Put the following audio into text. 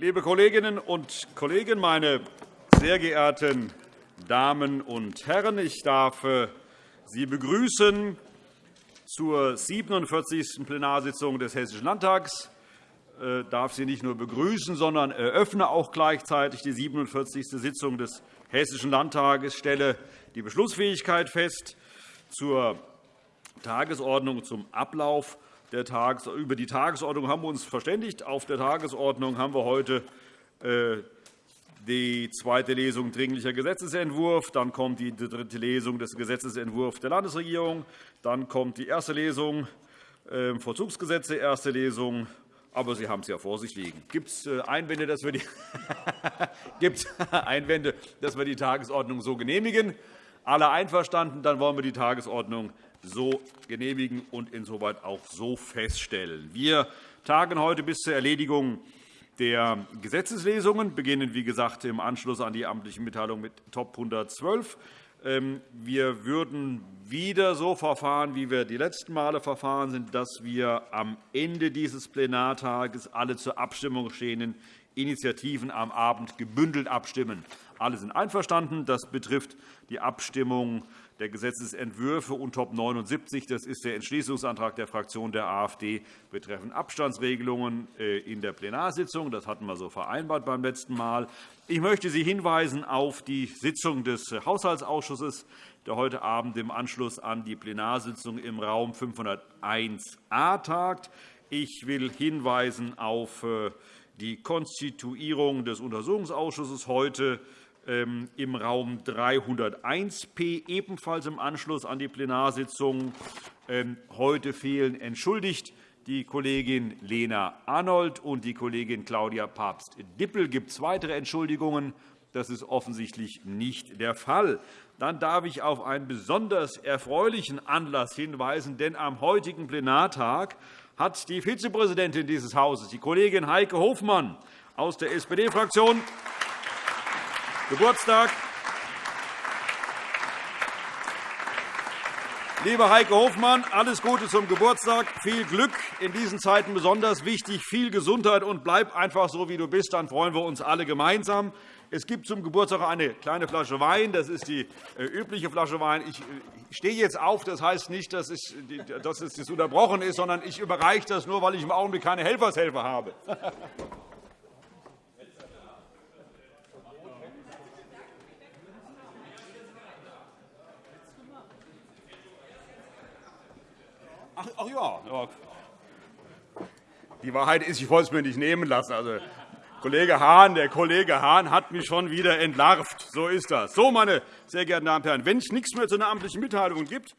Liebe Kolleginnen und Kollegen, meine sehr geehrten Damen und Herren! Ich darf äh, Sie begrüßen zur 47. Plenarsitzung des Hessischen Landtags. Ich äh, darf Sie nicht nur begrüßen, sondern eröffne auch gleichzeitig die 47. Sitzung des Hessischen Landtages. Ich stelle die Beschlussfähigkeit fest zur Tagesordnung zum Ablauf über die Tagesordnung haben wir uns verständigt. Auf der Tagesordnung haben wir heute äh, die zweite Lesung Dringlicher Gesetzentwurf, dann kommt die dritte Lesung des Gesetzentwurfs der Landesregierung, dann kommt die erste Lesung äh, Vollzugsgesetze, erste Lesung. Aber Sie haben es ja vor sich liegen. Gibt es äh, Gibt Einwände, dass wir die Tagesordnung so genehmigen? Alle einverstanden? Dann wollen wir die Tagesordnung so genehmigen und insoweit auch so feststellen. Wir tagen heute bis zur Erledigung der Gesetzeslesungen, beginnen, wie gesagt, im Anschluss an die amtliche Mitteilung mit Top 112. Ähm, wir würden wieder so verfahren, wie wir die letzten Male verfahren sind, dass wir am Ende dieses Plenartages alle zur Abstimmung stehenden Initiativen am Abend gebündelt abstimmen. Alle sind einverstanden. Das betrifft die Abstimmung der Gesetzentwürfe und Top 79. Das ist der Entschließungsantrag der Fraktion der AfD betreffend Abstandsregelungen äh, in der Plenarsitzung. Das hatten wir so vereinbart beim letzten Mal. Ich möchte Sie hinweisen auf die Sitzung des Haushaltsausschusses, der heute Abend im Anschluss an die Plenarsitzung im Raum 501a tagt. Ich will hinweisen auf äh, die Konstituierung des Untersuchungsausschusses heute ähm, im Raum 301p, ebenfalls im Anschluss an die Plenarsitzung. Ähm, heute fehlen entschuldigt die Kollegin Lena Arnold und die Kollegin Claudia Papst-Dippel. Gibt es weitere Entschuldigungen? Das ist offensichtlich nicht der Fall. Dann darf ich auf einen besonders erfreulichen Anlass hinweisen, denn am heutigen Plenartag hat die Vizepräsidentin dieses Hauses, die Kollegin Heike Hofmann aus der SPD-Fraktion, Geburtstag. Liebe Heike Hofmann, alles Gute zum Geburtstag, viel Glück in diesen Zeiten besonders wichtig, viel Gesundheit und bleib einfach so, wie du bist, dann freuen wir uns alle gemeinsam. Es gibt zum Geburtstag eine kleine Flasche Wein. Das ist die äh, übliche Flasche Wein. Ich stehe jetzt auf. Das heißt nicht, dass es unterbrochen ist, sondern ich überreiche das nur, weil ich im Augenblick keine Helfershelfer habe. Ach, ach ja. Die Wahrheit ist, ich wollte es mir nicht nehmen lassen. Also, Kollege Hahn, der Kollege Hahn hat mich schon wieder entlarvt. So ist das. So, meine sehr geehrten Damen und Herren, wenn es nichts mehr zu einer amtlichen Mitteilung gibt,